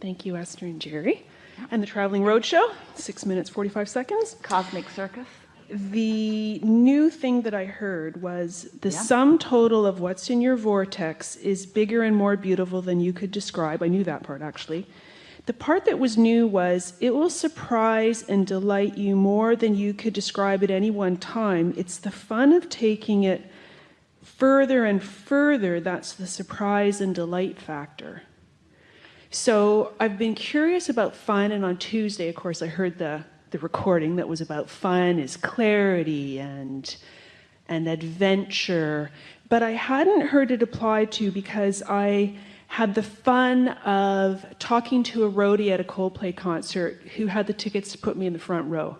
Thank you, Esther and Jerry. And the Traveling Roadshow, six minutes, 45 seconds. Cosmic Circus. The new thing that I heard was the Yeah. sum total of what's in your vortex is bigger and more beautiful than you could describe. I knew that part actually. The part that was new was it will surprise and delight you more than you could describe at any one time. It's the fun of taking it further and further that's the surprise and delight factor. So I've been curious about fun, and on Tuesday, of course, I heard the, the recording that was about fun is clarity and and adventure, but I hadn't heard it applied to because I had the fun of talking to a roadie at a Coldplay concert who had the tickets to put me in the front row.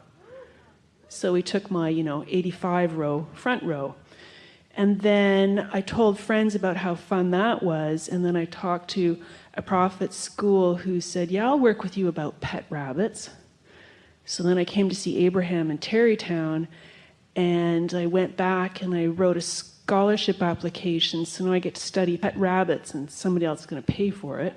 So he took my, you know, 85 row front row. And then I told friends about how fun that was. And then I talked to a prophet school who said, Yeah, I'll work with you about pet rabbits. So then I came to see Abraham in Tarrytown. And I went back and I wrote a scholarship application. So now I get to study pet rabbits, and somebody else is going to pay for it.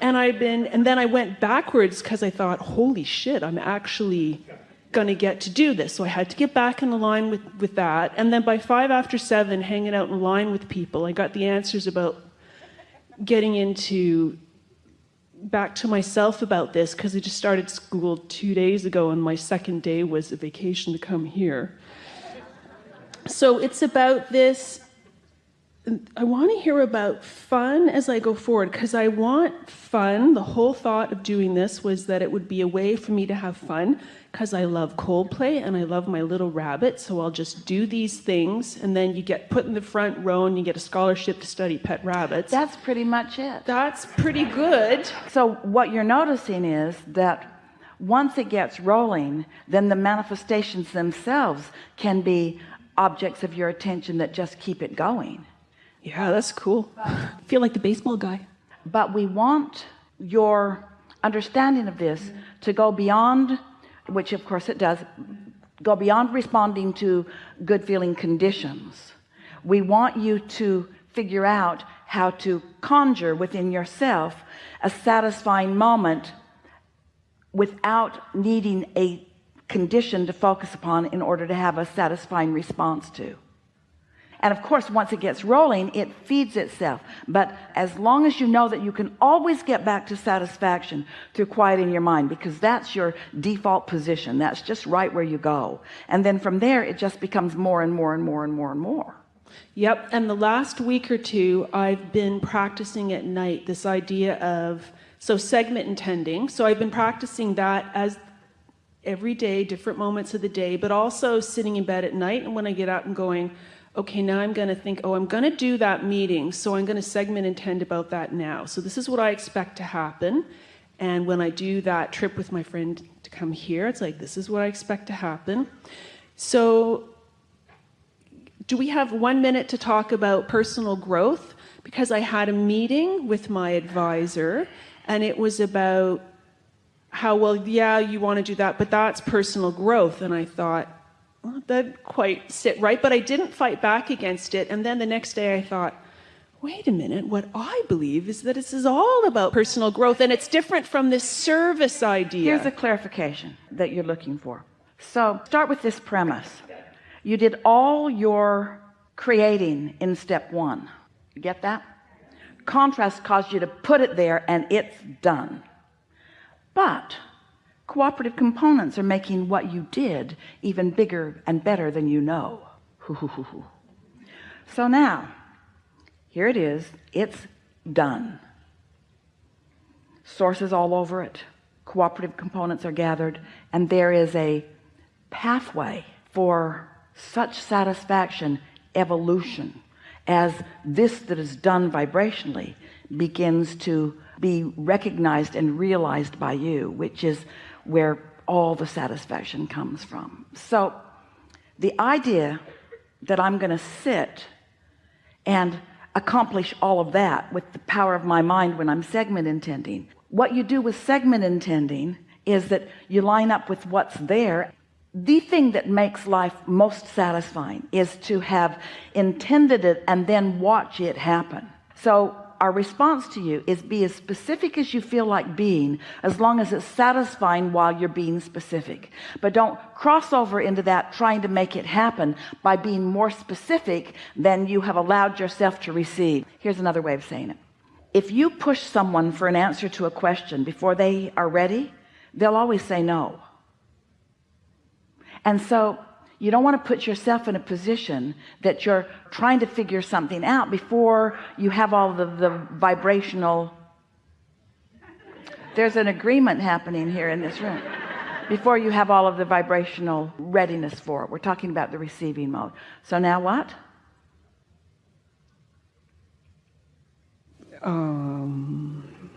And I've been, and then I went backwards because I thought, holy shit, I'm actually going to get to do this. So I had to get back in line with, with that. And then by five after seven, hanging out in line with people, I got the answers about getting into back to myself about this because I just started school two days ago, and my second day was a vacation to come here. So it's about this I want to hear about fun as I go forward because I want fun. The whole thought of doing this was that it would be a way for me to have fun because I love Coldplay and I love my little rabbit. So I'll just do these things and then you get put in the front row and you get a scholarship to study pet rabbits. That's pretty much it. That's pretty good. So what you're noticing is that once it gets rolling, then the manifestations themselves can be objects of your attention that just keep it going. Yeah, that's cool. I feel like the baseball guy. But we want your understanding of this to go beyond, which of course it does, go beyond responding to good feeling conditions. We want you to figure out how to conjure within yourself a satisfying moment without needing a condition to focus upon in order to have a satisfying response to and of course once it gets rolling it feeds itself. But as long as you know that you can always get back to satisfaction through quieting your mind because that's your default position. That's just right where you go. And then from there it just becomes more and more and more and more and more. Yep, and the last week or two, I've been practicing at night this idea of so segment intending. So I've been practicing that as every day, different moments of the day, but also sitting in bed at night and when I get up and going, okay, now I'm going to think, oh, I'm going to do that meeting, so I'm going to segment intend about that now. So this is what I expect to happen. And when I do that trip with my friend to come here, it's like, this is what I expect to happen. So do we have one minute to talk about personal growth? Because I had a meeting with my advisor, and it was about how, well, yeah, you want to do that, but that's personal growth. And I thought, that quite sit right, but I didn't fight back against it. And then the next day I thought, wait a minute, what I believe is that this is all about personal growth, and it's different from this service idea. here's a clarification that you're looking for. So start with this premise. You did all your creating in step one. You get that? Contrast caused you to put it there and it's done. But cooperative components are making what you did even bigger and better than you know. So now here it is. It's done. Sources all over it. Cooperative components are gathered and there is a pathway for such satisfaction evolution as this that is done vibrationally begins to be recognized and realized by you which is where all the satisfaction comes from. So the idea that I'm going to sit and accomplish all of that with the power of my mind when I'm segment intending what you do with segment intending is that you line up with what's there. The thing that makes life most satisfying is to have intended it and then watch it happen. So our response to you is be as specific as you feel like being as long as it's satisfying while you're being specific. But don't cross over into that trying to make it happen by being more specific than you have allowed yourself to receive. Here's another way of saying it. If you push someone for an answer to a question before they are ready they'll always say no. And so you don't want to put yourself in a position that you're trying to figure something out before you have all the, the vibrational there's an agreement happening here in this room. Before you have all of the vibrational readiness for it. We're talking about the receiving mode. So now what? Um,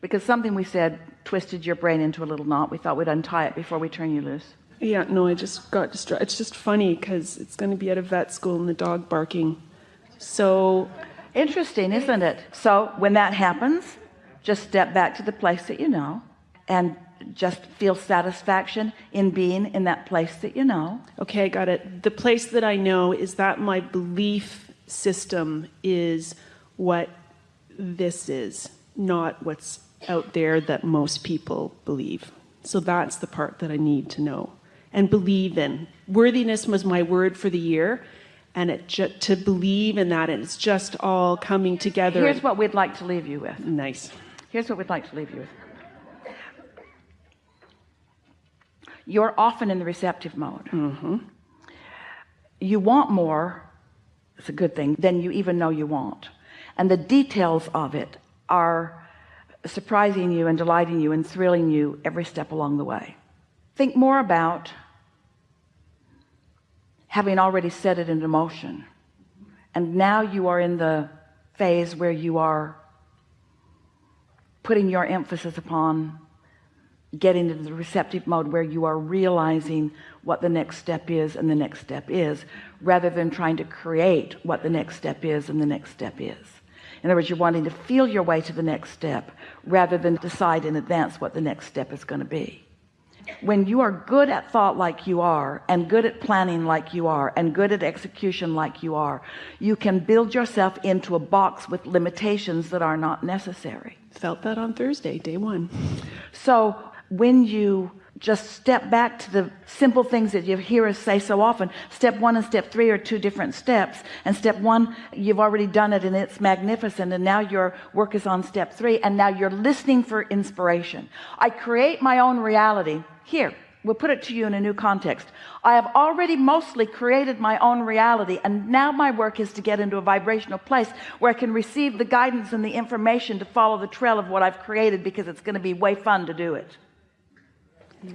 because something we said twisted your brain into a little knot we thought we'd untie it before we turn you loose yeah, no, I just got distracted. It's just funny because it's going to be at a vet school and the dog barking. So interesting isn't it so when that happens just step back to the place that you know and just feel satisfaction in being in that place that you know Okay, I got it. The place that I know is that my belief system is what this is, not what's out there that most people believe. So that's the part that I need to know and believe in. Worthiness was my word for the year. And it to believe in that, and it's just all coming together. here's what we'd like to leave you with nice. here's what we'd like to leave you with you're often in the receptive mode Mm -hmm. you want more it's a good thing than you even know you want and the details of it are surprising you and delighting you and thrilling you every step along the way. Think more about having already set it into motion. And now you are in the phase where you are putting your emphasis upon getting into the receptive mode where you are realizing what the next step is and the next step is rather than trying to create what the next step is and the next step is in other words you're wanting to feel your way to the next step rather than decide in advance what the next step is going to be when you are good at thought like you are and good at planning like you are and good at execution like you are you can build yourself into a box with limitations that are not necessary Felt that on Thursday, day one. so when you just step back to the simple things that you hear us say so often. Step one and step three are two different steps. And step one you've already done it and it's magnificent and now your work is on step three and now you're listening for inspiration. I create my own reality. Here we'll put it to you in a new context. I have already mostly created my own reality and now my work is to get into a vibrational place where I can receive the guidance and the information to follow the trail of what I've created because it's going to be way fun to do it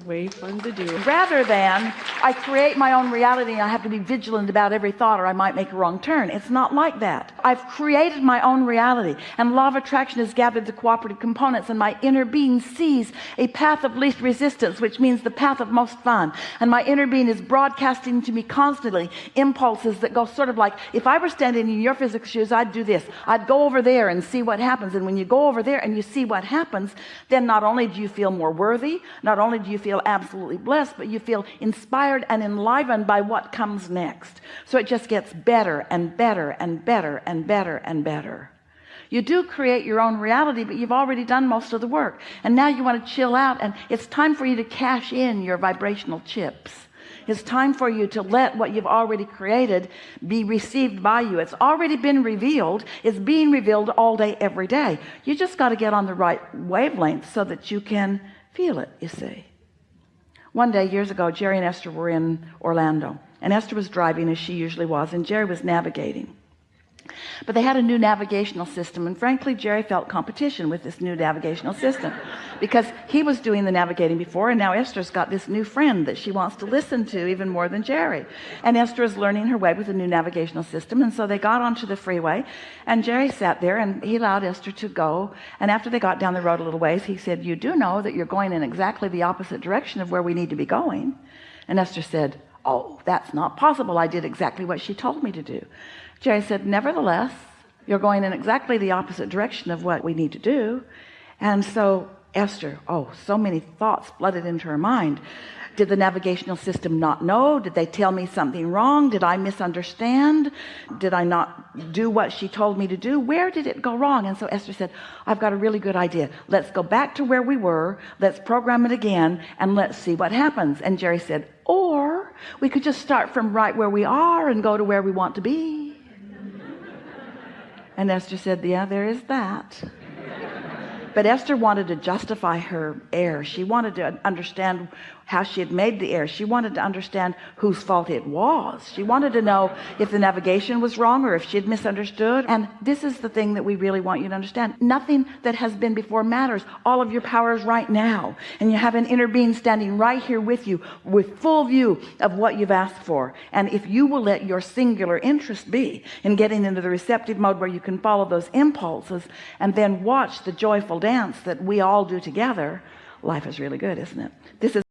Way fun to do. rather than I create my own reality and I have to be vigilant about every thought or I might make a wrong turn. It's not like that. I've created my own reality and law of attraction has gathered the cooperative components and my inner being sees a path of least resistance which means the path of most fun. And my inner being is broadcasting to me constantly impulses that go sort of like if I were standing in your physical shoes I'd do this. I'd go over there and see what happens. And when you go over there and you see what happens then not only do you feel more worthy not only do you feel absolutely blessed but you feel inspired and enlivened by what comes next. So it just gets better and better and better and better and better. You do create your own reality but you've already done most of the work. And now you want to chill out and it's time for you to cash in your vibrational chips. It's time for you to let what you've already created be received by you. It's already been revealed. It's being revealed all day every day. You just got to get on the right wavelength so that you can feel it you see one day years ago Jerry and Esther were in Orlando and Esther was driving as she usually was and Jerry was navigating but they had a new navigational system and frankly Jerry felt competition with this new navigational system because he was doing the navigating before and now Esther's got this new friend that she wants to listen to even more than Jerry. And Esther is learning her way with the new navigational system and so they got onto the freeway and Jerry sat there and he allowed Esther to go. And after they got down the road a little ways he said you do know that you're going in exactly the opposite direction of where we need to be going. And Esther said oh that's not possible. I did exactly what she told me to do. Jerry said nevertheless you're going in exactly the opposite direction of what we need to do. And so Esther oh so many thoughts flooded into her mind. Did the navigational system not know? Did they tell me something wrong? Did I misunderstand? Did I not do what she told me to do? Where did it go wrong? And so Esther said I've got a really good idea. Let's go back to where we were. Let's program it again and let's see what happens. And Jerry said or we could just start from right where we are and go to where we want to be. And Esther said yeah there is that but Esther wanted to justify her error. She wanted to understand how she had made the error. She wanted to understand whose fault it was. She wanted to know if the navigation was wrong or if she had misunderstood. And this is the thing that we really want you to understand. Nothing that has been before matters. All of your powers right now. And you have an inner being standing right here with you with full view of what you've asked for. And if you will let your singular interest be in getting into the receptive mode where you can follow those impulses and then watch the joyful dance that we all do together life is really good isn't it? This is